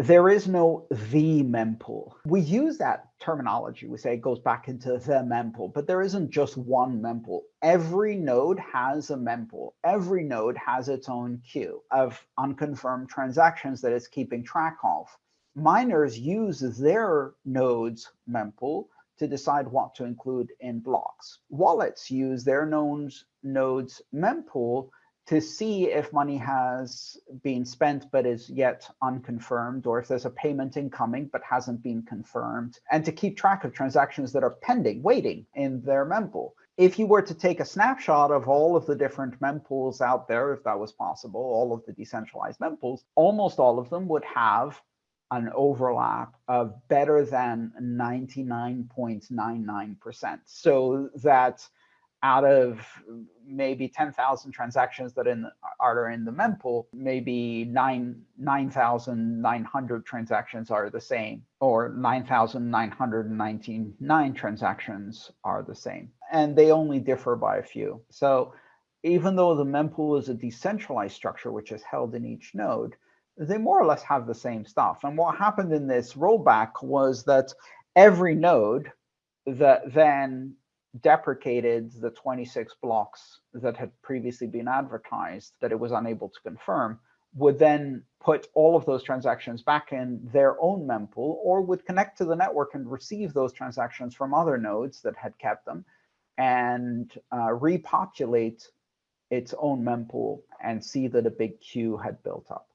there is no the mempool. We use that terminology. We say it goes back into the mempool, but there isn't just one mempool. Every node has a mempool. Every node has its own queue of unconfirmed transactions that it's keeping track of. Miners use their node's mempool to decide what to include in blocks. Wallets use their nodes, node's mempool to see if money has been spent but is yet unconfirmed, or if there's a payment incoming but hasn't been confirmed, and to keep track of transactions that are pending, waiting in their mempool. If you were to take a snapshot of all of the different mempools out there, if that was possible, all of the decentralized mempools, almost all of them would have an overlap of better than 99.99%. So that out of maybe 10,000 transactions that in, are in the mempool, maybe 9 9,900 transactions are the same, or 9,999 transactions are the same. And they only differ by a few. So even though the mempool is a decentralized structure, which is held in each node, they more or less have the same stuff. And what happened in this rollback was that every node that then deprecated the 26 blocks that had previously been advertised that it was unable to confirm would then put all of those transactions back in their own mempool or would connect to the network and receive those transactions from other nodes that had kept them and uh, repopulate its own mempool and see that a big queue had built up.